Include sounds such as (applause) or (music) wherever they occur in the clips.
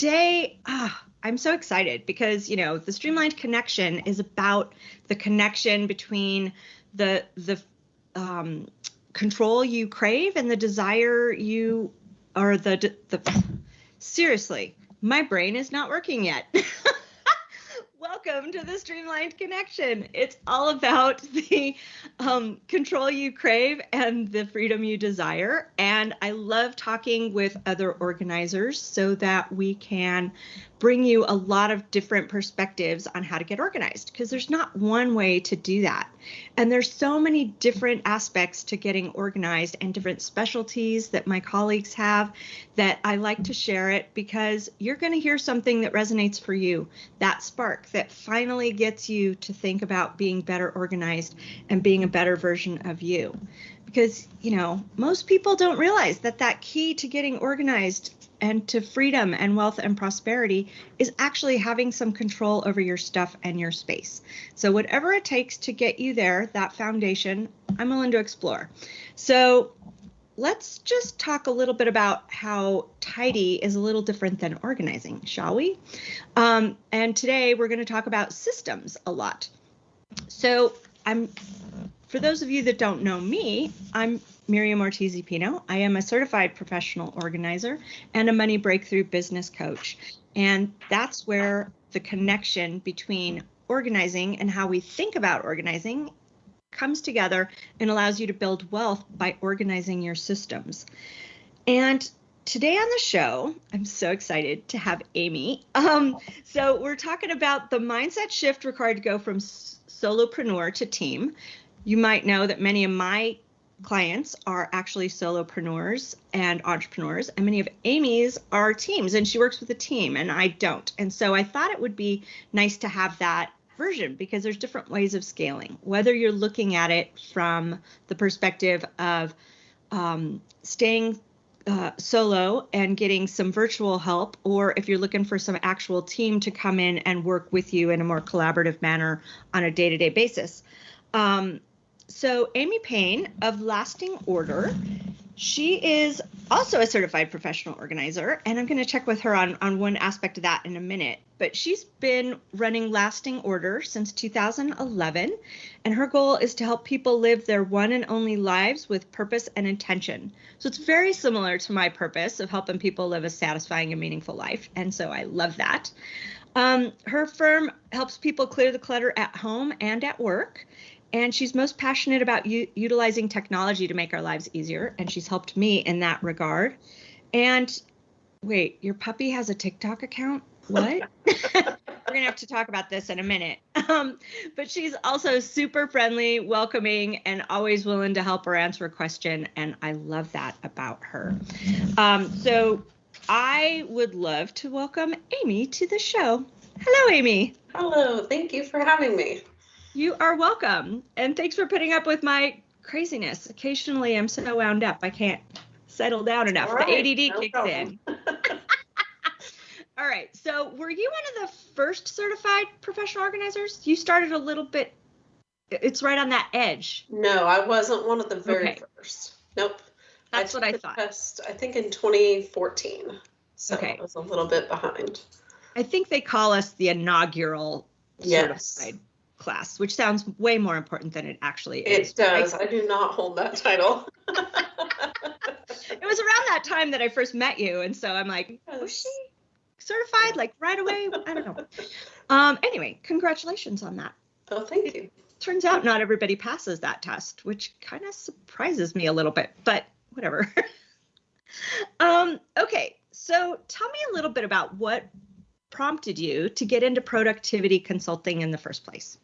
today, ah, I'm so excited because you know the streamlined connection is about the connection between the the um, control you crave and the desire you or the the seriously my brain is not working yet (laughs) welcome to the streamlined connection it's all about (laughs) the um, control you crave and the freedom you desire and i love talking with other organizers so that we can bring you a lot of different perspectives on how to get organized because there's not one way to do that. And there's so many different aspects to getting organized and different specialties that my colleagues have that I like to share it because you're going to hear something that resonates for you, that spark that finally gets you to think about being better organized and being a better version of you. Because, you know, most people don't realize that that key to getting organized and to freedom and wealth and prosperity is actually having some control over your stuff and your space. So, whatever it takes to get you there, that foundation, I'm willing to explore. So, let's just talk a little bit about how tidy is a little different than organizing, shall we? Um, and today we're going to talk about systems a lot. So, I'm for those of you that don't know me, I'm Miriam Ortiz Pino. I am a certified professional organizer and a money breakthrough business coach. And that's where the connection between organizing and how we think about organizing comes together and allows you to build wealth by organizing your systems. And today on the show, I'm so excited to have Amy. Um, so we're talking about the mindset shift required to go from solopreneur to team. You might know that many of my clients are actually solopreneurs and entrepreneurs, and many of Amy's are teams, and she works with a team, and I don't. And so I thought it would be nice to have that version because there's different ways of scaling, whether you're looking at it from the perspective of um, staying uh, solo and getting some virtual help, or if you're looking for some actual team to come in and work with you in a more collaborative manner on a day to day basis. Um, so Amy Payne of Lasting Order, she is also a certified professional organizer, and I'm going to check with her on, on one aspect of that in a minute. But she's been running Lasting Order since 2011, and her goal is to help people live their one and only lives with purpose and intention. So it's very similar to my purpose of helping people live a satisfying and meaningful life, and so I love that. Um, her firm helps people clear the clutter at home and at work and she's most passionate about u- utilizing technology to make our lives easier and she's helped me in that regard. And wait your puppy has a tiktok account? What? (laughs) We're gonna have to talk about this in a minute. Um, but she's also super friendly welcoming and always willing to help or answer a question and i love that about her. Um, so i would love to welcome amy to the show. Hello amy. Hello thank you for having me you are welcome. And thanks for putting up with my craziness. Occasionally I'm so wound up I can't settle down enough. Right, the ADD no kicks problem. in. (laughs) All right. So, were you one of the first certified professional organizers? You started a little bit it's right on that edge. No, I wasn't one of the very okay. first. Nope. That's I what I thought. Test, I think in 2014. So okay. I was a little bit behind. I think they call us the inaugural yes. certified class, which sounds way more important than it actually is. It does. I, I do not hold that title. (laughs) it was around that time that I first met you, and so I'm like, yes. was she certified like right away? I don't know. (laughs) Um, anyway, congratulations on that. Oh, thank you. Turns out not everybody passes that test, which kind of surprises me a little bit, but whatever. (laughs) um, okay, so tell me a little bit about what prompted you to get into productivity consulting in the first place.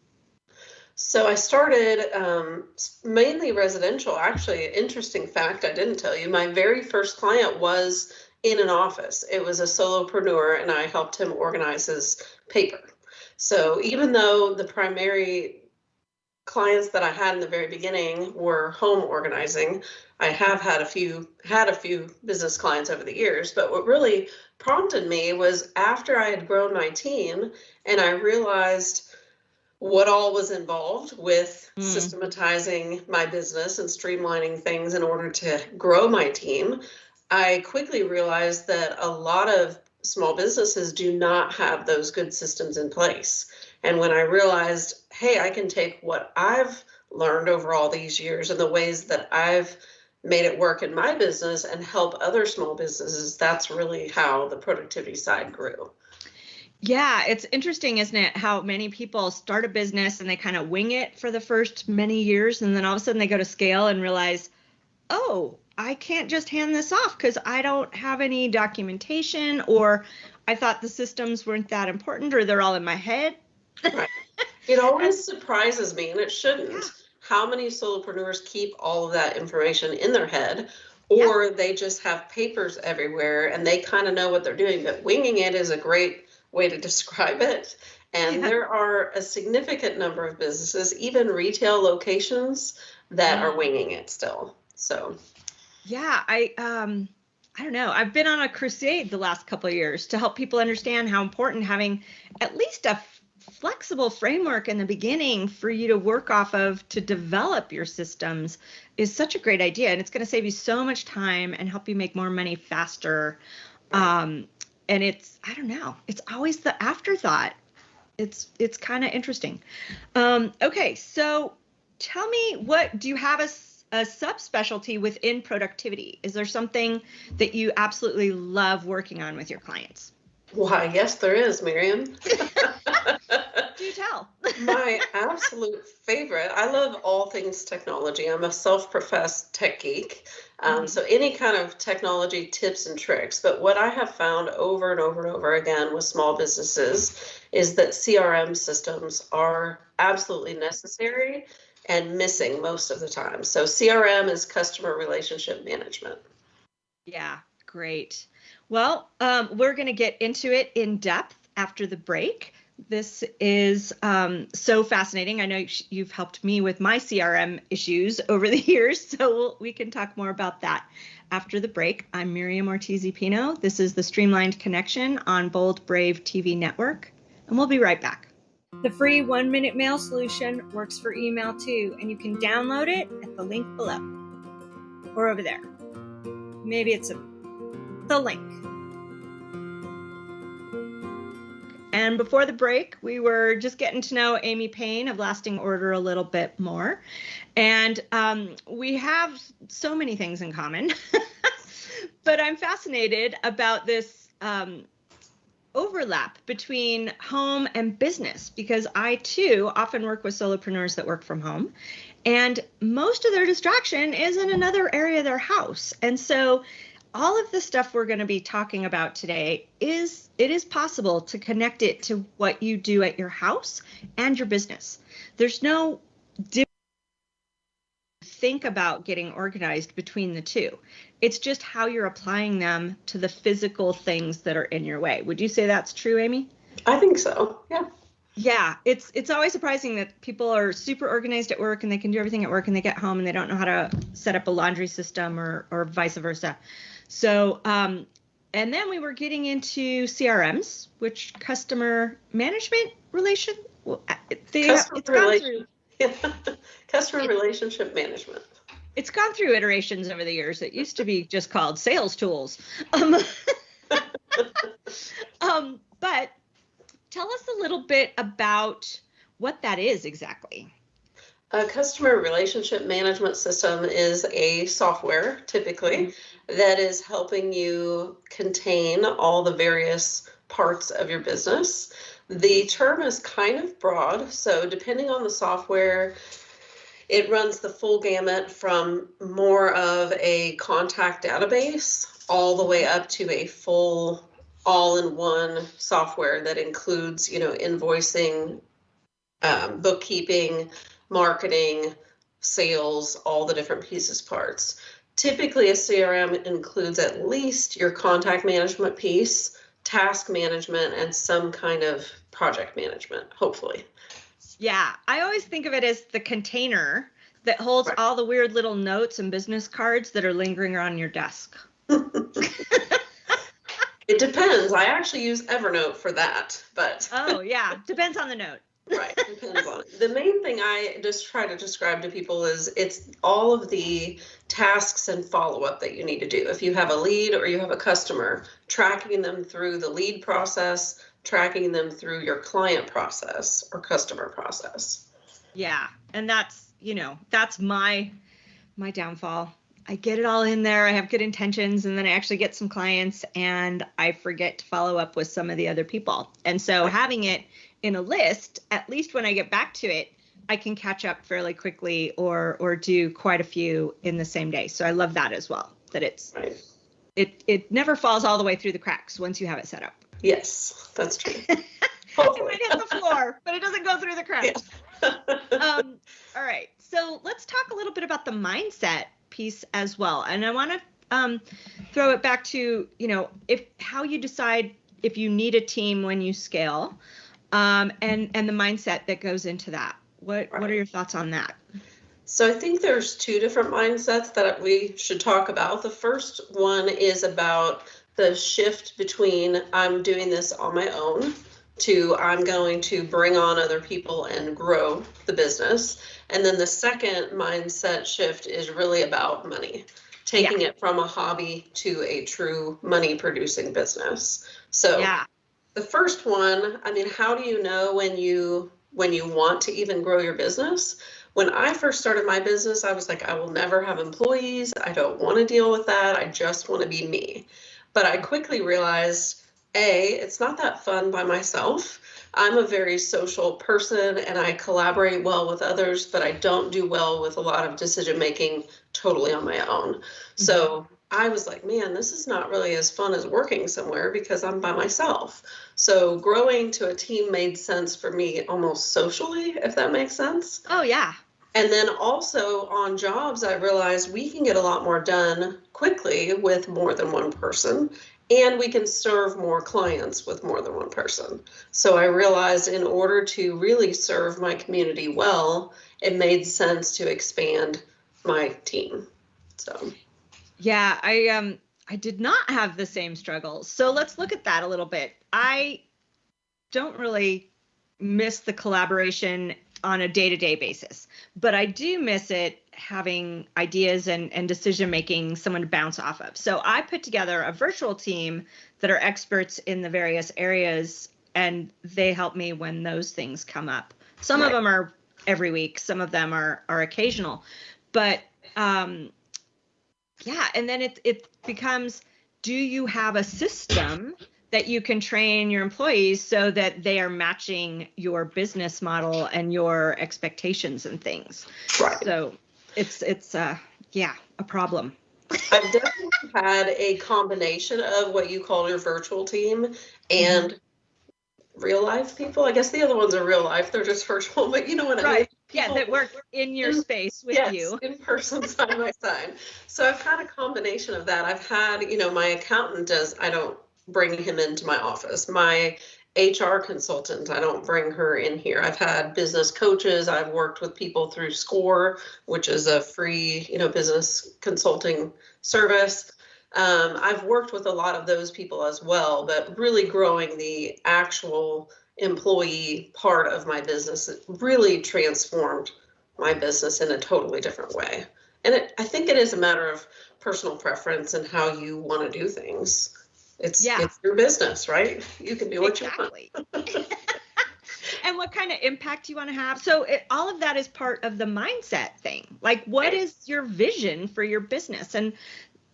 So I started um, mainly residential. Actually, interesting fact I didn't tell you. My very first client was in an office. It was a solopreneur, and I helped him organize his paper. So even though the primary clients that I had in the very beginning were home organizing, I have had a few had a few business clients over the years. But what really prompted me was after I had grown my team, and I realized what all was involved with mm. systematizing my business and streamlining things in order to grow my team, I quickly realized that a lot of small businesses do not have those good systems in place. And when I realized, hey, I can take what I've learned over all these years and the ways that I've made it work in my business and help other small businesses, that's really how the productivity side grew. Yeah, it's interesting, isn't it? How many people start a business and they kind of wing it for the first many years, and then all of a sudden they go to scale and realize, oh, I can't just hand this off because I don't have any documentation, or I thought the systems weren't that important, or they're all in my head. right. (laughs) It always surprises me, and it shouldn't, yeah. how many solopreneurs keep all of that information in their head, or yeah. they just have papers everywhere and they kind of know what they're doing. But winging it is a great way to describe it. And yeah. there are a significant number of businesses, even retail locations, that are winging it still. So, yeah, I um I don't know. I've been on a crusade the last couple of years to help people understand how important having at least a flexible framework in the beginning for you to work off of to develop your systems is such a great idea and it's going to save you so much time and help you make more money faster. Um, and it's I don't know. It's always the afterthought. It's it's kind of interesting. Um, okay, so tell me what do you have a a subspecialty within productivity? Is there something that you absolutely love working on with your clients? Why, yes, there is, Miriam. (laughs) Do you tell. (laughs) My absolute favorite. I love all things technology. I'm a self professed tech geek. Um, mm-hmm. So, any kind of technology tips and tricks. But what I have found over and over and over again with small businesses is that CRM systems are absolutely necessary and missing most of the time. So, CRM is customer relationship management. Yeah, great. Well, um, we're going to get into it in depth after the break. This is um, so fascinating. I know you've helped me with my CRM issues (laughs) over the years, so we'll, we can talk more about that after the break. I'm Miriam Ortiz Pino. This is the Streamlined Connection on Bold Brave TV Network, and we'll be right back. The free one minute mail solution works for email too, and you can download it at the link below or over there. Maybe it's a, the link. And before the break, we were just getting to know Amy Payne of Lasting Order a little bit more. And um, we have so many things in common. (laughs) but I'm fascinated about this um, overlap between home and business because I too often work with solopreneurs that work from home. And most of their distraction is in another area of their house. And so all of the stuff we're going to be talking about today is it is possible to connect it to what you do at your house and your business. There's no think about getting organized between the two. It's just how you're applying them to the physical things that are in your way. Would you say that's true, Amy? I think so. Yeah. Yeah, it's it's always surprising that people are super organized at work and they can do everything at work and they get home and they don't know how to set up a laundry system or or vice versa. So, um, and then we were getting into CRMs, which customer management relation. Well, they, customer it's gone through. Yeah. (laughs) customer it, relationship management. It's gone through iterations over the years. It used to be (laughs) just called sales tools. Um, (laughs) um, but tell us a little bit about what that is exactly. A customer relationship management system is a software typically mm-hmm. That is helping you contain all the various parts of your business. The term is kind of broad, so depending on the software, it runs the full gamut from more of a contact database all the way up to a full all-in-one software that includes, you know, invoicing, um, bookkeeping, marketing, sales, all the different pieces parts. Typically, a CRM includes at least your contact management piece, task management, and some kind of project management, hopefully. Yeah, I always think of it as the container that holds right. all the weird little notes and business cards that are lingering around your desk. (laughs) it depends. I actually use Evernote for that, but Oh, yeah, depends on the note. Right. (laughs) Depends on it. The main thing I just try to describe to people is it's all of the tasks and follow up that you need to do. If you have a lead or you have a customer, tracking them through the lead process, tracking them through your client process or customer process. Yeah. And that's, you know, that's my my downfall. I get it all in there. I have good intentions and then I actually get some clients and I forget to follow up with some of the other people. And so having it in a list, at least when I get back to it, I can catch up fairly quickly or or do quite a few in the same day. So I love that as well. That it's right. it it never falls all the way through the cracks once you have it set up. Yes, that's true. (laughs) it might hit the floor, but it doesn't go through the cracks. Yeah. (laughs) um, all right. So let's talk a little bit about the mindset piece as well. And I want to um, throw it back to, you know, if how you decide if you need a team when you scale um, and and the mindset that goes into that. What right. what are your thoughts on that? So I think there's two different mindsets that we should talk about. The first one is about the shift between I'm doing this on my own to I'm going to bring on other people and grow the business. And then the second mindset shift is really about money, taking yeah. it from a hobby to a true money producing business. So yeah the first one, I mean, how do you know when you when you want to even grow your business? When I first started my business, I was like, I will never have employees. I don't want to deal with that. I just want to be me. But I quickly realized, A, it's not that fun by myself. I'm a very social person and I collaborate well with others, but I don't do well with a lot of decision making totally on my own. Mm-hmm. So I was like, man, this is not really as fun as working somewhere because I'm by myself. So growing to a team made sense for me almost socially, if that makes sense. Oh, yeah. And then also on jobs, I realized we can get a lot more done quickly with more than one person, and we can serve more clients with more than one person. So I realized in order to really serve my community well, it made sense to expand my team. So yeah, I um I did not have the same struggles. So let's look at that a little bit. I don't really miss the collaboration on a day-to-day basis, but I do miss it having ideas and, and decision making someone to bounce off of. So I put together a virtual team that are experts in the various areas and they help me when those things come up. Some right. of them are every week, some of them are are occasional. But um, yeah and then it it becomes do you have a system that you can train your employees so that they are matching your business model and your expectations and things right so it's it's uh yeah a problem i've definitely had a combination of what you call your virtual team and mm-hmm real life people. I guess the other ones are real life. They're just virtual, (laughs) but you know what I mean. right. Mean. yeah, that work in your in, space with yes, you. in person, (laughs) side by side. So I've had a combination of that. I've had, you know, my accountant does. I don't bring him into my office. My HR consultant, I don't bring her in here. I've had business coaches. I've worked with people through SCORE, which is a free, you know, business consulting service. Um, I've worked with a lot of those people as well, but really growing the actual employee part of my business it really transformed my business in a totally different way. And it, I think it is a matter of personal preference and how you want to do things. It's yeah. it's your business, right? You can do what exactly. you want. (laughs) and what kind of impact you want to have. So it, all of that is part of the mindset thing. Like, what is your vision for your business? And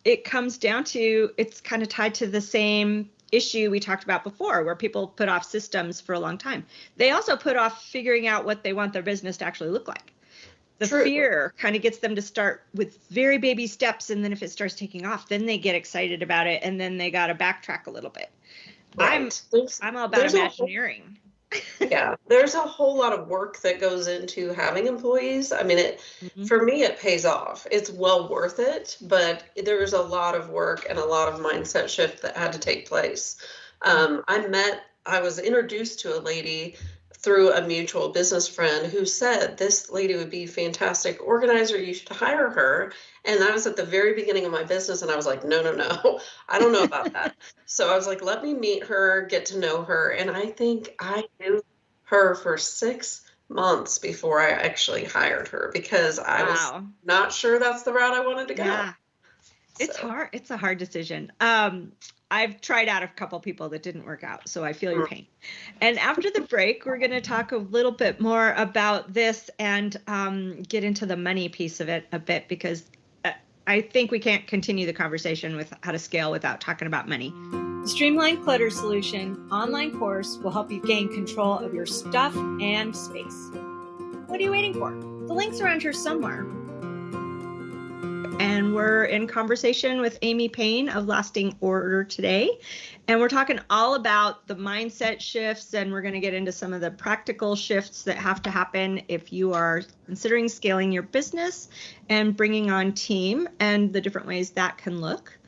it comes down to it's kind of tied to the same issue we talked about before where people put off systems for a long time they also put off figuring out what they want their business to actually look like the True. fear kind of gets them to start with very baby steps and then if it starts taking off then they get excited about it and then they got to backtrack a little bit right. i'm there's, i'm all about imagineering yeah, there's a whole lot of work that goes into having employees. I mean, it mm-hmm. for me it pays off. It's well worth it, but there's a lot of work and a lot of mindset shift that had to take place. Um, I met, I was introduced to a lady through a mutual business friend who said this lady would be fantastic organizer you should hire her and i was at the very beginning of my business and i was like no no no (laughs) i don't know about that (laughs) so i was like let me meet her get to know her and i think i knew her for six months before I actually hired her because I wow. was not sure that's the route I wanted to go. Yeah. It's hard. It's a hard decision. Um, I've tried out a couple people that didn't work out, so I feel your pain. And after the break, we're going to talk a little bit more about this and um, get into the money piece of it a bit because uh, I think we can't continue the conversation with how to scale without talking about money. The Streamline Clutter Solution online course will help you gain control of your stuff and space. What are you waiting for? The link's around here somewhere and we're in conversation with Amy Payne of Lasting Order today. And we're talking all about the mindset shifts, and we're going to get into some of the practical shifts that have to happen if you are considering scaling your business and bringing on team and the different ways that can look.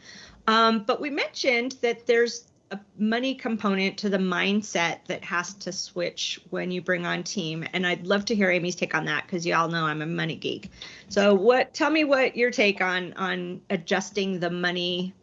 Um, but we mentioned that there's a money component to the mindset that has to switch when you bring on team. And i'd love to hear amy's take on that because you all know i'm a money geek. So what tell me what your take on on adjusting the money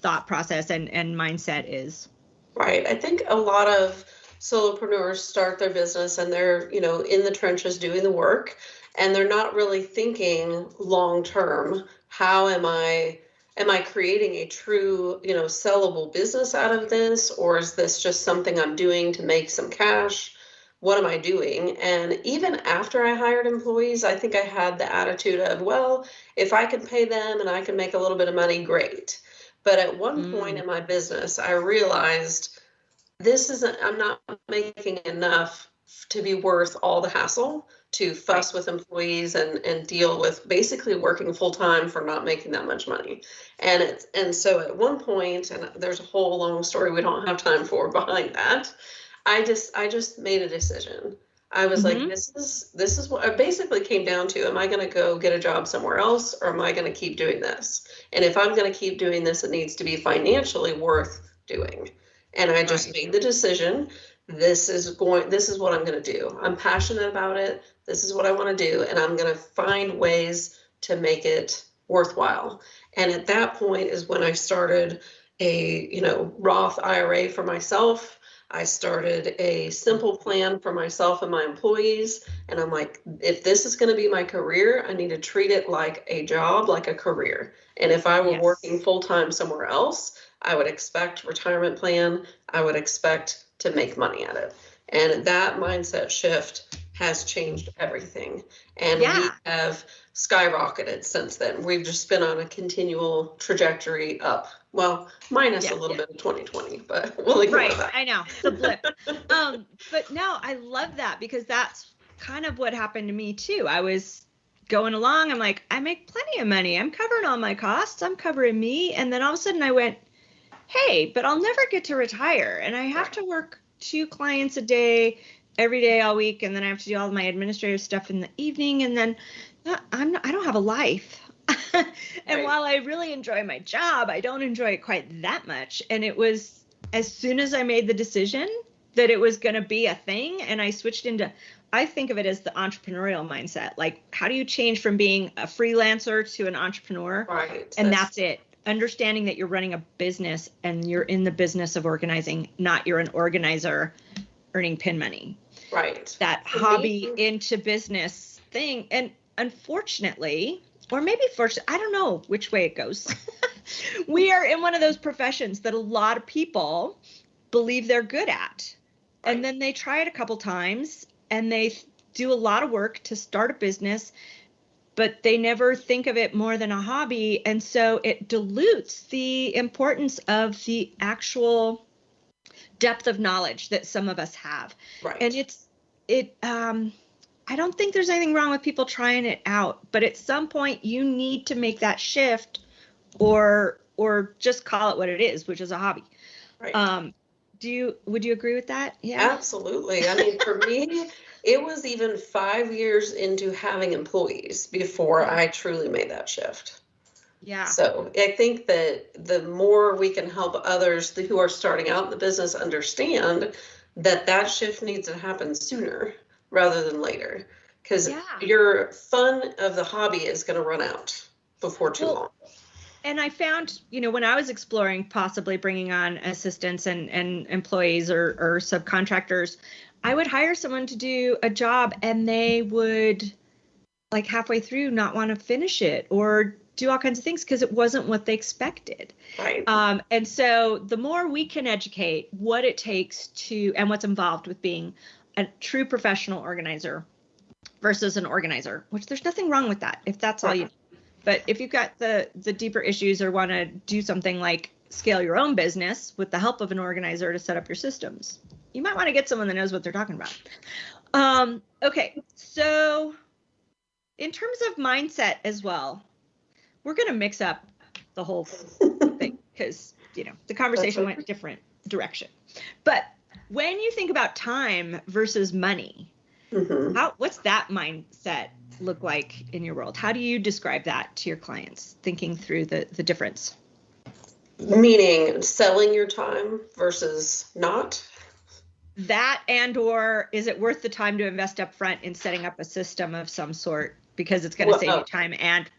thought process and and mindset is. Right. I think a lot of solopreneurs start their business and they're you know in the trenches doing the work and they're not really thinking long term how am i am I creating a true, you know, sellable business out of this, or is this just something I'm doing to make some cash? What am I doing? And even after I hired employees, I think I had the attitude of, well, if I can pay them and I can make a little bit of money, great. But at one mm. point in my business, I realized this isn't, I'm not making enough to be worth all the hassle to fuss with employees and and deal with basically working full time for not making that much money. And it's and so at one point and there's a whole long story we don't have time for (laughs) behind that i just i just made a decision. I was mm-hmm. like this is this is what i basically came down to am i going to go get a job somewhere else or am i going to keep doing this? And if i'm going to keep doing this it needs to be financially worth doing. And i just right. made the decision this is going this is what i'm going to do. I'm passionate about it this is what I want to do, and I'm going to find ways to make it worthwhile. And at that point is when I started a, you know, Roth IRA for myself. I started a simple plan for myself and my employees. And I'm like, if this is going to be my career, I need to treat it like a job, like a career. And if I were yes. working full time somewhere else, I would expect retirement plan. I would expect to make money at it. And that mindset shift has changed everything. And yeah. we have skyrocketed since then. We've just been on a continual trajectory up. Well, minus yeah, a little yeah. bit of 2020, but (laughs) we'll ignore right, that. I know the blip. (laughs) um, but no, I love that because that's kind of what happened to me too. I was going along. I'm like, I make plenty of money. I'm covering all my costs. I'm covering me. And then all of a sudden I went, hey, but I'll never get to retire. And I have to work two clients a day every day all week and then I have to do all my administrative stuff in the evening and then uh, I'm not, I don't have a life. (laughs) and right. while I really enjoy my job, I don't enjoy it quite that much. And it was as soon as I made the decision that it was going to be a thing and I switched into I think of it as the entrepreneurial mindset. Like how do you change from being a freelancer to an entrepreneur? Right. And that's, that's it understanding that you're running a business and you're in the business of organizing, not you're an organizer earning pin money right. that hobby into business thing. And unfortunately or maybe first i don't know which way it goes. (laughs) We are in one of those professions that a lot of people believe they're good at. Right. and then they try it a couple times and they do a lot of work to start a business but they never think of it more than a hobby. And so it dilutes the importance of the actual depth of knowledge that some of us have. Right. And it's it um I don't think there's anything wrong with people trying it out, but at some point you need to make that shift or or just call it what it is, which is a hobby. Right. Um do you would you agree with that? Yeah. Absolutely. I mean, for me, it was even 5 years into having employees before (laughs) I truly made that shift. Yeah. So I think that the more we can help others who are starting out in the business understand that that shift needs to happen sooner rather than later, because yeah. your fun of the hobby is going to run out before too well, long. And I found, you know, when I was exploring possibly bringing on assistants and, and employees or, or subcontractors, I would hire someone to do a job and they would like halfway through not want to finish it or do all kinds of things because it wasn't what they expected. Right. Um, and so the more we can educate what it takes to and what's involved with being a true professional organizer versus an organizer, which there's nothing wrong with that if that's all you. But if you've got the the deeper issues or want to do something like scale your own business with the help of an organizer to set up your systems, you might want to get someone that knows what they're talking about. Um, okay, so in terms of mindset as well, we're going to mix up the whole (laughs) thing because you know the conversation went a different direction. But when you think about time versus money, mm-hmm. how what's that mindset look like in your world? How do you describe that to your clients, thinking through the the difference? Meaning selling your time versus not? That and or is it worth the time to invest up front in setting up a system of some sort because it's going to well, save you time and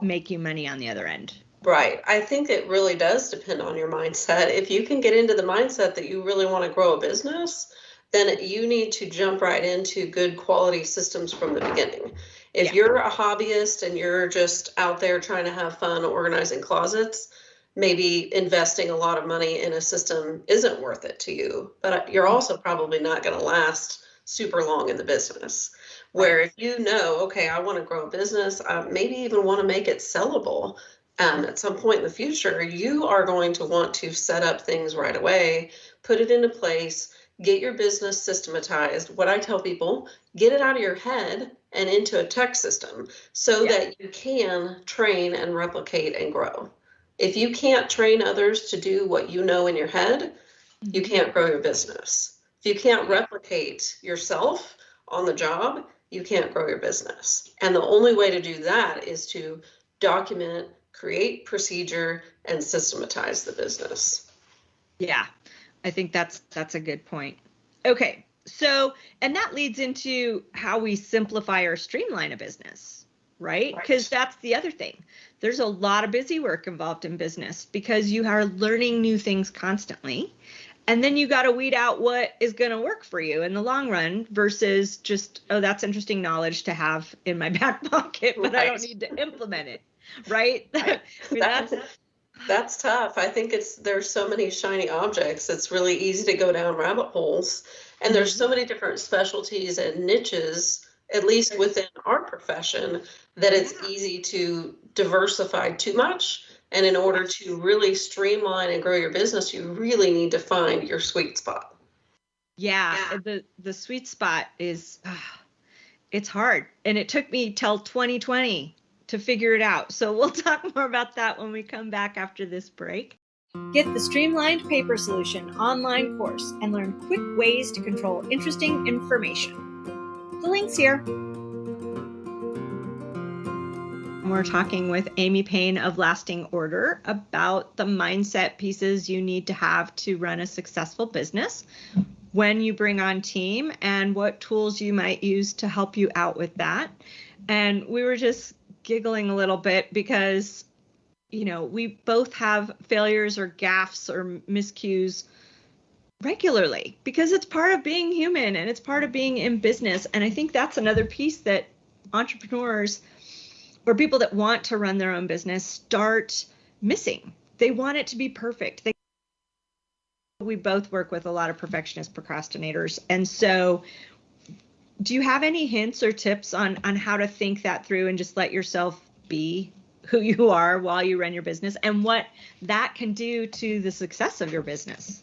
make you money on the other end? Right. I think it really does depend on your mindset. If you can get into the mindset that you really want to grow a business, then you need to jump right into good quality systems from the beginning. If yeah. you're a hobbyist and you're just out there trying to have fun organizing closets, maybe investing a lot of money in a system isn't worth it to you. But you're mm-hmm. also probably not going to last super long in the business. Where if you know, okay, I want to grow a business, I maybe even want to make it sellable um, at some point in the future, you are going to want to set up things right away, put it into place, get your business systematized. What I tell people, get it out of your head and into a tech system so yeah. that you can train and replicate and grow. If you can't train others to do what you know in your head, you mm-hmm. can't grow your business. If you can't replicate yourself on the job, you can't grow your business. And the only way to do that is to document, create procedure, and systematize the business. Yeah, I think that's that's a good point. Okay, so and that leads into how we simplify or streamline a business, right? Because right. that's the other thing. There's a lot of busy work involved in business because you are learning new things constantly and then you got to weed out what is going to work for you in the long run versus just oh that's interesting knowledge to have in my (laughs) back pocket but right. i don't need to implement it right, (laughs) right. I mean, that's, that's tough. I think it's there's so many shiny objects it's really easy to go down rabbit holes. And there's so mm-hmm. many different specialties and niches at least within our profession that it's easy to diversify too much and in order to really streamline and grow your business, you really need to find your sweet spot. Yeah, yeah. the the sweet spot is uh, it's hard, and it took me till 2020 to figure it out. So we'll (laughs) talk more about that when we come back after this break. Get the Streamlined Paper Solution online course and learn quick ways to control interesting information. The link's here. We're talking with Amy Payne of Lasting Order about the mindset pieces you need to have to run a successful business when you bring on team and what tools you might use to help you out with that. And we were just giggling a little bit because you know, we both have failures or gaffes or miscues regularly because it's part of being human and it's part of being in business. And I think that's another piece that entrepreneurs or people that want to run their own business start missing. They want it to be perfect. They we both work with a lot of perfectionist procrastinators. And so do you have any hints or tips on on how to think that through and just let yourself be who you are while you run your business and what that can do to the success of your business?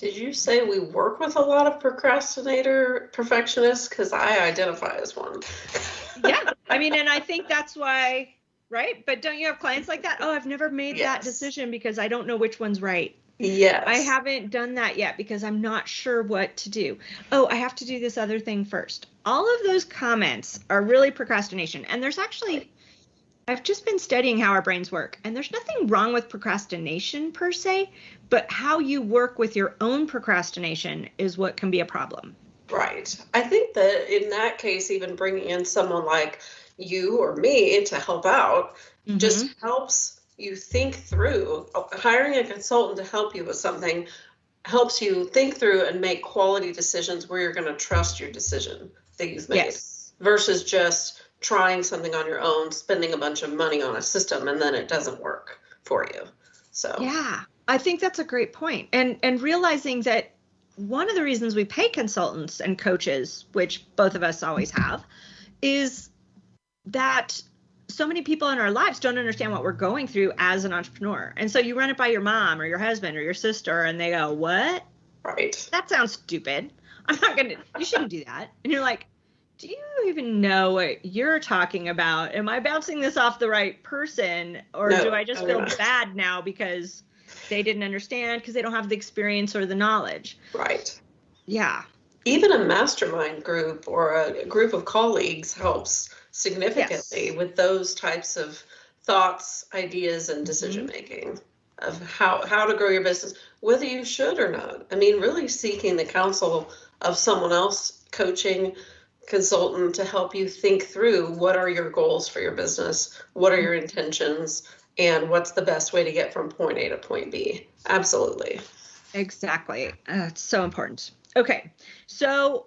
Did you say we work with a lot of procrastinator perfectionists? Because I identify as one. (laughs) yeah, I mean, and I think that's why, right? But don't you have clients like that? Oh, I've never made yes. that decision because I don't know which one's right. Yes. I haven't done that yet because I'm not sure what to do. Oh, I have to do this other thing first. All of those comments are really procrastination. And there's actually I've just been studying how our brains work, and there's nothing wrong with procrastination per se, but how you work with your own procrastination is what can be a problem. Right. I think that in that case, even bringing in someone like you or me to help out mm-hmm. just helps you think through hiring a consultant to help you with something helps you think through and make quality decisions where you're going to trust your decision that you've made Yes. versus just trying something on your own, spending a bunch of money on a system and then it doesn't work for you. So Yeah, I think that's a great point. And and realizing that one of the reasons we pay consultants and coaches, which both of us always have, is that so many people in our lives don't understand what we're going through as an entrepreneur. And so you run it by your mom or your husband or your sister and they go, "What? right. That sounds stupid. I'm not going to you shouldn't do that." And you're like, "Do you even know what you're talking about? Am I bouncing this off the right person or No, do I just feel not. bad now because they didn't understand because they don't have the experience or the knowledge?" Right. Yeah. Even a mastermind group or a group of colleagues helps significantly with those types of thoughts, ideas, and mm-hmm. decision making of how, how to grow your business, whether you should or not. I mean, really seeking the counsel of someone else, coaching, consultant to help you think through what are your goals for your business, what are your intentions, and what's the best way to get from point A to point B. Absolutely. Exactly. Uh, it's so important. Okay. So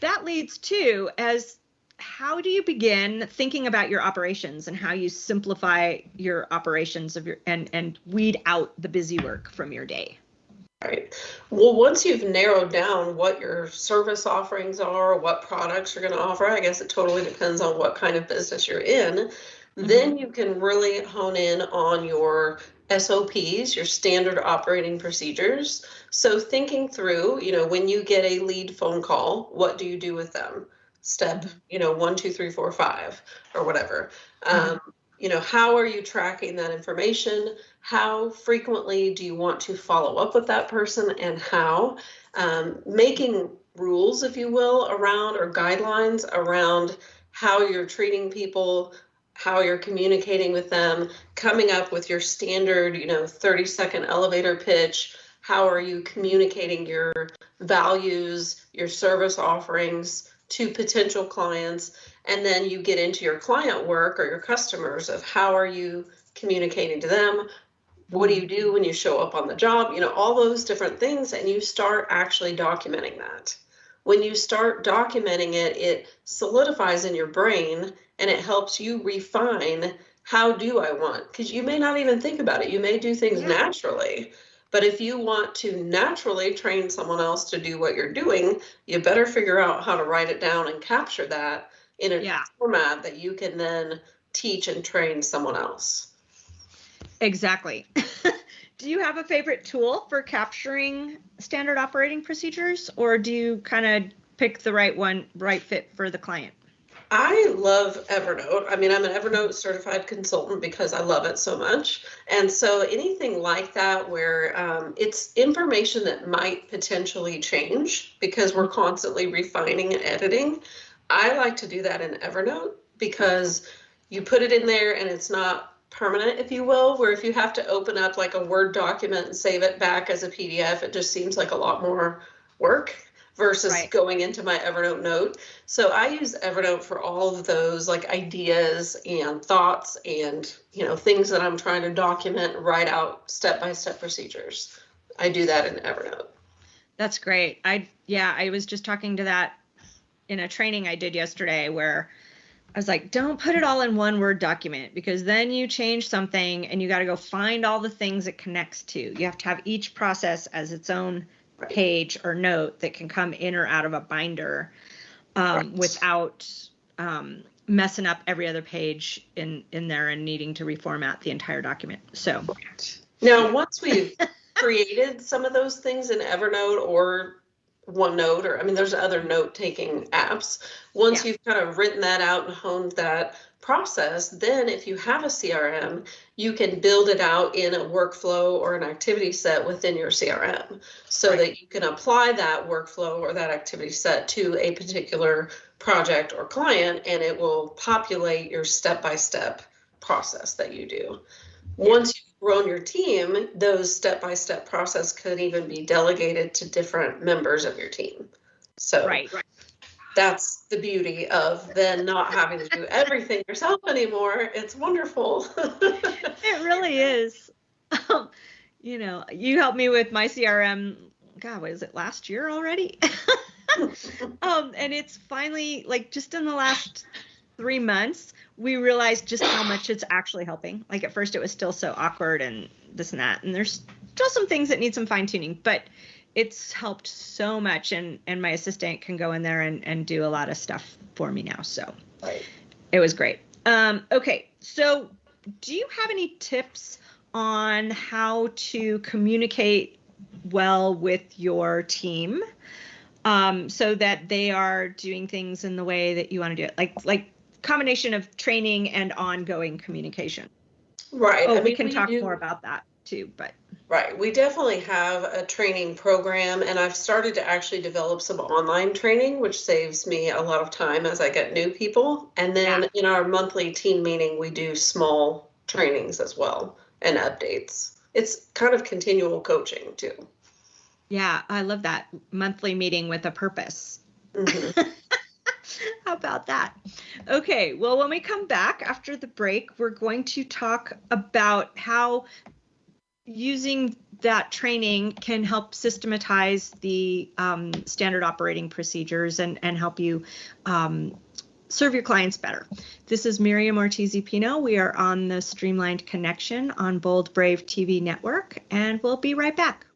that leads to as how do you begin thinking about your operations and how you simplify your operations of your and and weed out the busy work from your day? Right. Well, once you've narrowed down what your service offerings are, what products you're going to offer, I guess it totally depends on what kind of business you're in. Then mm-hmm. you can really hone in on your SOPs, your standard operating procedures. So, thinking through, you know, when you get a lead phone call, what do you do with them? Step, mm-hmm. you know, one, two, three, four, five, or whatever. Mm-hmm. Um, you know, how are you tracking that information? How frequently do you want to follow up with that person and how? Um, making rules, if you will, around or guidelines around how you're treating people, how you're communicating with them, coming up with your standard, you know, 30 second elevator pitch. How are you communicating your values, your service offerings to potential clients? And then you get into your client work or your customers of how are you communicating to them? What do you do when you show up on the job? You know, all those different things, and you start actually documenting that. When you start documenting it, it solidifies in your brain and it helps you refine how do I want? Because you may not even think about it. You may do things Yeah. naturally. But if you want to naturally train someone else to do what you're doing, you better figure out how to write it down and capture that in a Yeah. format that you can then teach and train someone else. Exactly. (laughs) do you have a favorite tool for capturing standard operating procedures or do you kind of pick the right one, right fit for the client? I love Evernote. I mean, I'm an Evernote certified consultant because I love it so much. And so anything like that where um, it's information that might potentially change because we're constantly refining and editing, I like to do that in Evernote because you put it in there and it's not permanent, if you will, where if you have to open up like a Word document and save it back as a PDF, it just seems like a lot more work versus Right. going into my Evernote note. So I use Evernote for all of those like ideas and thoughts and you know things that I'm trying to document, write out step-by-step procedures. I do that in Evernote. That's great. I yeah, I was just talking to that in a training I did yesterday where I was like, don't put it all in one word document because then you change something and you got to go find all the things it connects to. You have to have each process as its own. Page or note that can come in or out of a binder um, Right. without um, messing up every other page in in there and needing to reformat the entire document. So Now, once we've (laughs) created some of those things in Evernote or OneNote, or I mean, there's other note taking apps. Once Yeah. you've kind of written that out and honed that process, then if you have a CRM, you can build it out in a workflow or an activity set within your CRM so Right. that you can apply that workflow or that activity set to a particular project or client and it will populate your step by step process that you do. Once you've grown your team, those step by step process could even be delegated to different members of your team. So right. that's the beauty of then not having to do everything yourself anymore. It's wonderful. (laughs) It really is. Um, you know, you helped me with my CRM God, what is it, last year already? (laughs) um, and it's finally like just in the last three months, we realized just how much it's actually helping. Like at first, it was still so awkward and this and that, and there's still some things that need some fine tuning, but it's helped so much. And and my assistant can go in there and and do a lot of stuff for me now. So right. it was great. Um, okay, so do you have any tips on how to communicate well with your team? um, so that they are doing things in the way that you want to do it, like like combination of training and ongoing communication. Right. Oh, I mean, we can we talk do, more about that too, but. Right. We definitely have a training program, and I've started to actually develop some online training, which saves me a lot of time as I get new people. And then yeah. in our monthly team meeting, we do small trainings as well and updates. It's kind of continual coaching too. Yeah, I love that monthly meeting with a purpose. Mm-hmm. (laughs) (laughs) How about that? Okay, well, when we come back after the break, we're going to talk about how using that training can help systematize the um, standard operating procedures and, and help you um, serve your clients better. This is Miriam Ortiz Pino. We are on the Streamlined Connection on Bold Brave TV network, and we'll be right back.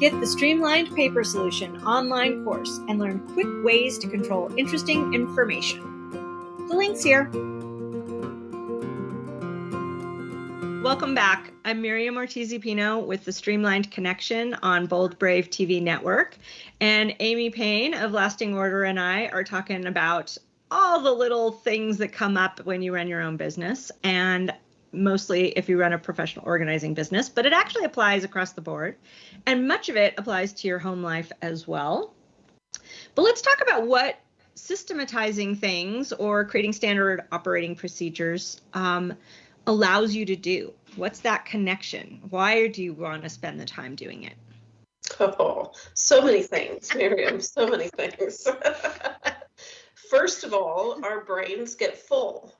Get the Streamlined Paper Solution online course and learn quick ways to control interesting information. The link's here. Welcome back. I'm Miriam Ortiz Pino with the Streamlined Connection on Bold Brave TV network. And Amy Payne of Lasting Order and I are talking about all the little things that come up when you run your own business. And mostly if you run a professional organizing business, but it actually applies across the board. And much of it applies to your home life as well. But let's talk about what systematizing things or creating standard operating procedures um, allows you to do. What's that connection? Why do you want to spend the time doing it? Oh, so many things, Miriam, so many things. (laughs) First of all, our brains get full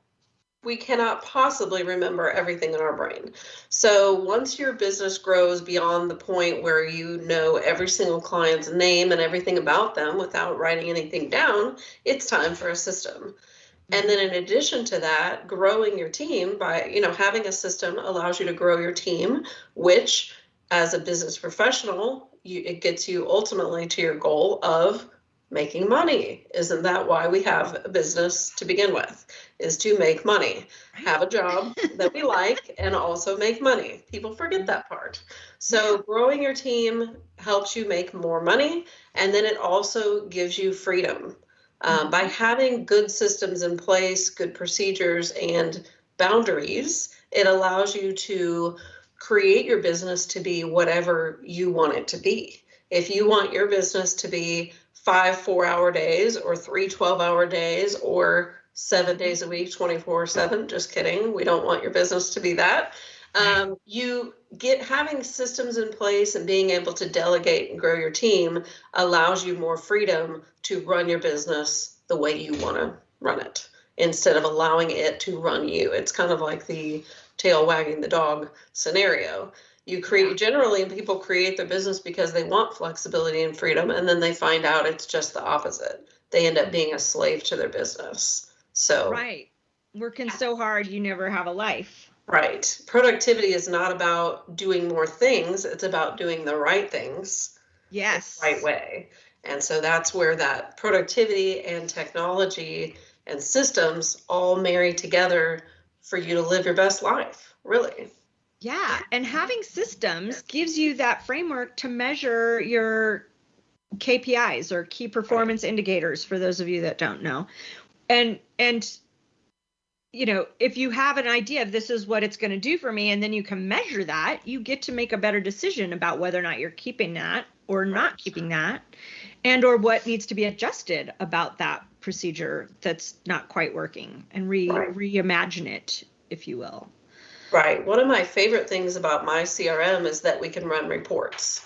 we cannot possibly remember everything in our brain. So once your business grows beyond the point where you know every single client's name and everything about them without writing anything down, it's time for a system. And then in addition to that, growing your team by, you know, having a system allows you to grow your team, which as a business professional, you, it gets you ultimately to your goal of making money. Isn't that why we have a business to begin with? Is to make money, have a job that we like, and also make money. People forget that part. So, growing your team helps you make more money, and then it also gives you freedom. Um, by having good systems in place, good procedures, and boundaries, it allows you to create your business to be whatever you want it to be. If you want your business to be five four hour days or three 12 hour days or seven days a week 24 7 just kidding. We don't want your business to be that. Um, you get having systems in place and being able to delegate and grow your team allows you more freedom to run your business the way you want to run it instead of allowing it to run you. It's kind of like the tail wagging the dog scenario you create generally people create their business because they want flexibility and freedom and then they find out it's just the opposite. They end up mm. being a slave to their business. So right. Working so hard you never have a life. Right. Productivity is not about doing more things it's about doing the right things yes. the right way. And so that's where that productivity and technology and systems all marry together for you to live your best life really yeah, and having systems gives you that framework to measure your KPIs or key performance indicators for those of you that don't know. And and you know, if you have an idea of this is what it's going to do for me and then you can measure that, you get to make a better decision about whether or not you're keeping that or not keeping that and or what needs to be adjusted about that procedure that's not quite working and re reimagine it if you will. Right. One of my favorite things about my CRM is that we can run reports.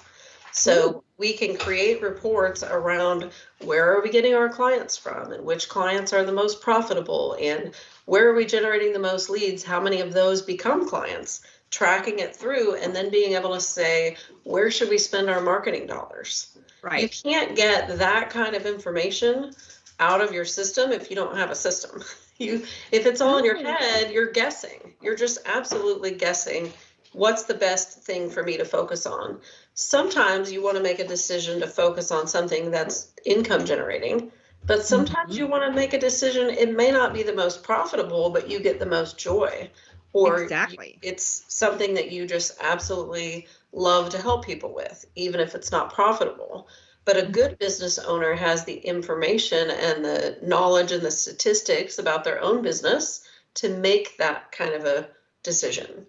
So hmm. we can create reports around where are we getting our clients from and which clients are the most profitable and where are we generating the most leads, how many of those become clients. tracking it through and then being able to say, where should we spend our marketing dollars? Right. You can't get that kind of information out of your system if you don't have a system. (laughs) You if it's all in your head, you're guessing. You're just absolutely guessing what's the best thing for me to focus on. Sometimes you want to make a decision to focus on something that's income generating, but sometimes you mm-hmm. want to make a decision it may not be the most profitable, but you get the most joy. Or Exactly. it's something that you just absolutely love to help people with, even if it's not profitable. But a good business owner has the information and the knowledge and the statistics about their own business to make that kind of a decision.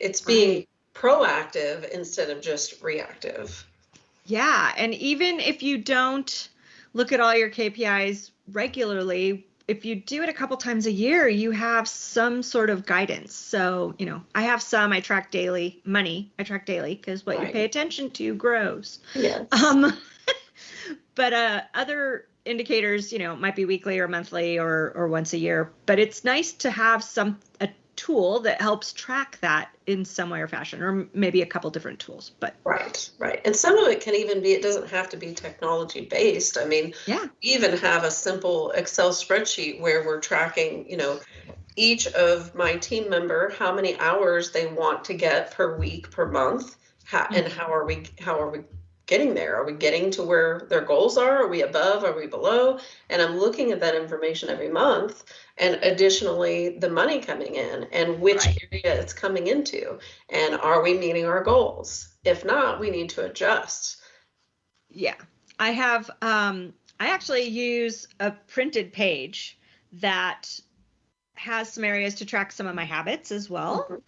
It's being proactive instead of just reactive. Yeah, and even if you don't look at all your KPIs regularly, if you do it a couple times a year, you have some sort of guidance. So, you know, I have some I track daily, money I track daily because what you pay attention to grows. Yes. Um, (laughs) but uh, other indicators, you know, might be weekly or monthly or or once a year. But it's nice to have some a tool that helps track that in some way or fashion, or maybe a couple different tools. But Right, right. And some of it can even be, it doesn't have to be technology based. I mean, yeah, we even have a simple Excel spreadsheet where we're tracking, you know, each of my team member, how many hours they want to get per week, per month, how, and mm-hmm. how are we, how are we getting there? Are we getting to where their goals are? Are we above? Are we below? And I'm looking at that information every month and additionally the money coming in and which Right. area it's coming into and are we meeting our goals? If not, we need to adjust. Yeah, I have. Um, I actually use a printed page that has some areas to track some of my habits as well. Mhm.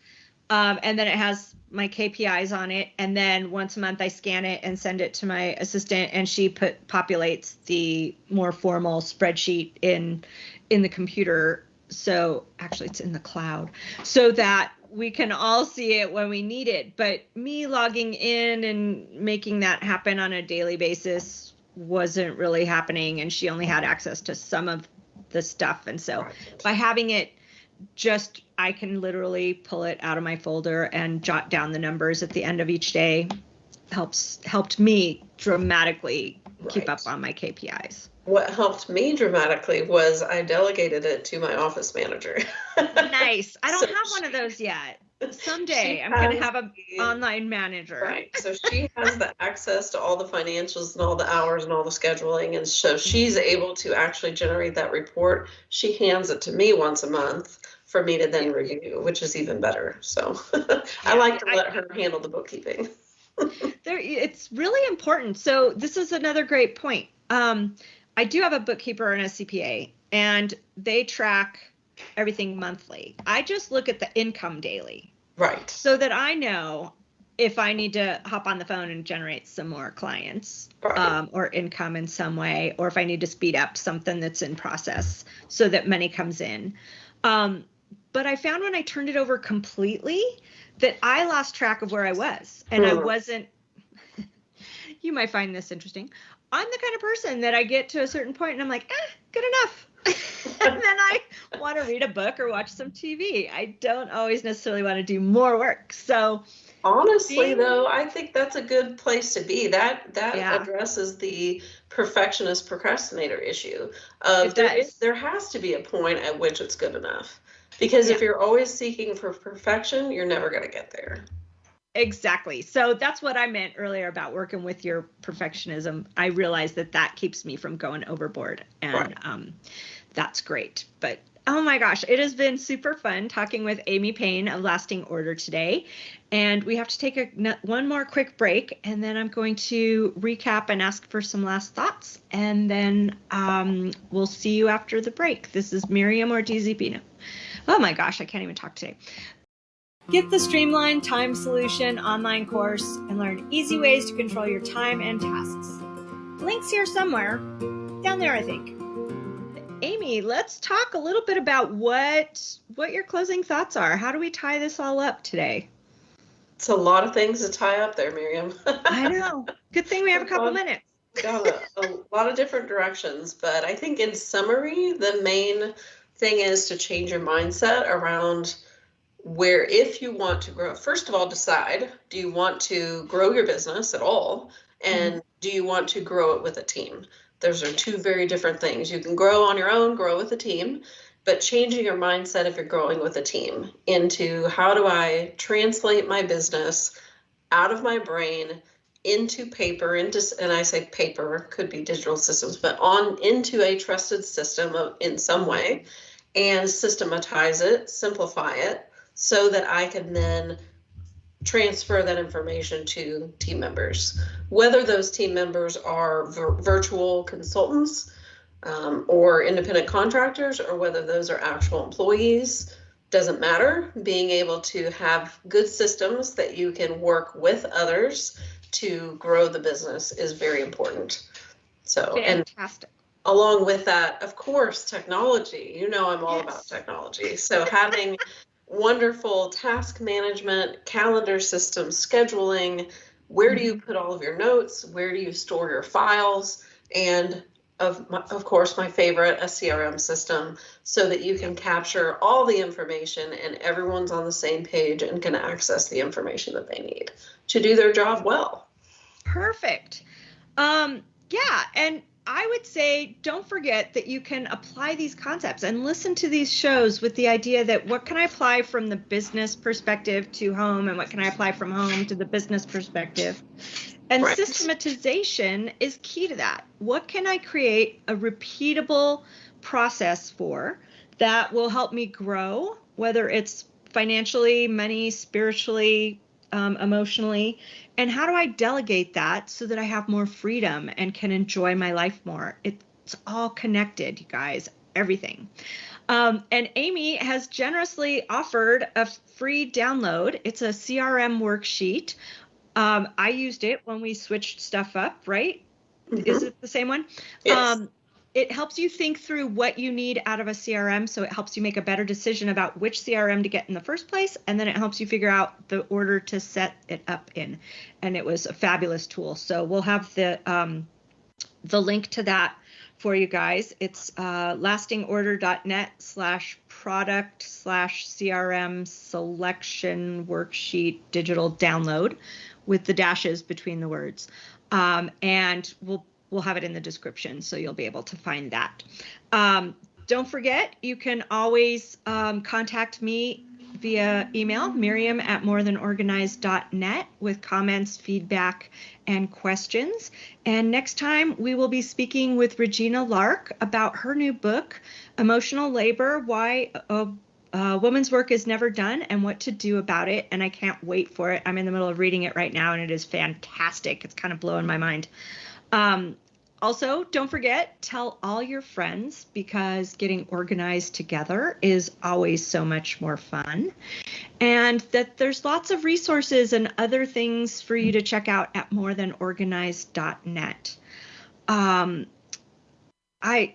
Um, and then it has my KPIs on it. And then once a month, I scan it and send it to my assistant, and she put populates the more formal spreadsheet in in the computer. So actually, it's in the cloud, so that we can all see it when we need it. But me logging in and making that happen on a daily basis wasn't really happening, and she only had access to some of the stuff. And so by having it just I can literally pull it out of my folder and jot down the numbers at the end of each day helps helped me dramatically keep up on my KPIs. What helped me dramatically was I delegated it to my office manager. Nice. I (laughs) don't So have one of those yet. Someday I'm going to have an online manager. Right. So (laughs) she has the access to all the financials and all the hours and all the scheduling. And so she's mm-hmm. able to actually generate that report. She hands it to me once a month for me to then review, which is even better. So (laughs) I like to I- let her handle the bookkeeping. (laughs) there it's really important so this is another great point um, i do have a bookkeeper and a cpa and they track everything monthly i just look at the income daily Right. so that i know if i need to hop on the phone and generate some more clients Right. um, or income in some way or if i need to speed up something that's in process so that money comes in um, but i found when i turned it over completely that i lost track of where i was and i Hmm. wasn't (laughs) you might find this interesting i'm the kind of person that i get to a certain point and i'm like eh, good enough (laughs) and then i want to read a book or watch some tv i don't always necessarily want to do more work so Honestly, Being- though, I think that's a good place to be. That that Yeah. addresses the perfectionist procrastinator issue. Of It does. there has to be a point at which it's good enough. Because if you're always seeking for perfection, you're never going to get there. Exactly. So that's what I meant earlier about working with your perfectionism. I realize that that keeps me from going overboard, and Right. um, that's great. But oh my gosh, it has been super fun talking with Amy Payne of Lasting Order today. And we have to take a, one more quick break, and then I'm going to recap and ask for some last thoughts. And then um, we'll see you after the break. This is Miriam Ortiz Pino. Oh my gosh, I can't even talk today. Get the Streamlined Time Solution online course and learn easy ways to control your time and tasks. Links here somewhere, down there, I think. Amy, let's talk a little bit about what what your closing thoughts are. How do we tie this all up today? It's a lot of things to tie up there, Miriam. I know. (laughs) Good thing we have a couple Well, minutes. Got a, a lot of different directions, but I think in summary, the main thing is to change your mindset around where if you want to grow, first of all, decide do you want to grow your business at all? And mm-hmm. do you want to grow it with a team? Those are two very different things. You can grow on your own, grow with a team, but changing your mindset if you're growing with a team into how do I translate my business out of my brain into paper into and I say paper could be digital systems but on into a trusted system of, in some way and systematize it simplify it so that I can then transfer that information to team members. Whether those team members are vir- virtual consultants um, or independent contractors or whether those are actual employees doesn't matter. Being able to have good systems that you can work with others to grow the business is very important. So, fantastic. And along with that, of course, technology. You know, I'm all yes. about technology. So, having wonderful task management, calendar system, scheduling, where do you mm-hmm. put all of your notes? Where do you store your files? And of, my, of course, my favorite, a CRM system, so that you can capture all the information and everyone's on the same page and can access the information that they need to do their job well. Perfect. Um, yeah, and I would say don't forget that you can apply these concepts and listen to these shows with the idea that what can I apply from the business perspective to home and what can I apply from home to the business perspective. And right. systematization is key to that. What can I create a repeatable process for that will help me grow, whether it's financially, money, spiritually, um, emotionally, and how do I delegate that so that I have more freedom and can enjoy my life more? It's all connected, you guys, everything. Um, and Amy has generously offered a free download. It's a CRM worksheet. Um, I used it when we switched stuff up, right? Mm-hmm. Is it the same one? Yes. Um, it helps you think through what you need out of a CRM. So it helps you make a better decision about which CRM to get in the first place. And then it helps you figure out the order to set it up in. And it was a fabulous tool. So we'll have the, um, the link to that for you guys. It's uh, lastingorder.net slash product slash CRM selection worksheet digital download with the dashes between the words. Um, and we'll we'll have it in the description, so you'll be able to find that. Um, don't forget, you can always um, contact me via email, miriam at morethanorganized.net with comments, feedback, and questions. And next time, we will be speaking with Regina Lark about her new book, Emotional Labor Why a, a Woman's Work is Never Done and What to Do About It. And I can't wait for it. I'm in the middle of reading it right now, and it is fantastic. It's kind of blowing my mind. Um, also, don't forget, tell all your friends because getting organized together is always so much more fun. And that there's lots of resources and other things for you to check out at morethanorganized.net. Um, I,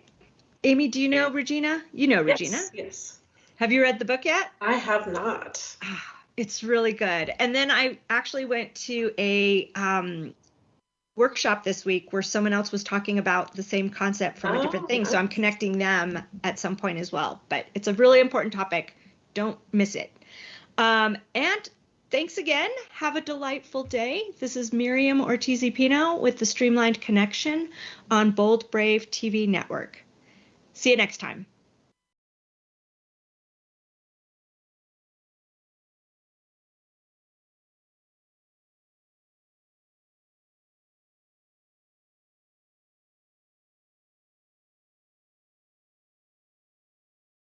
Amy, do you know Regina? You know Regina. Yes. yes. Have you read the book yet? I have not. Ah, it's really good. And then I actually went to a um, workshop this week where someone else was talking about the same concept from oh, a different thing. So I'm connecting them at some point as well. But it's a really important topic. Don't miss it. Um, and thanks again. Have a delightful day. This is Miriam Ortiz Pino with the Streamlined Connection on Bold Brave TV Network. See you next time.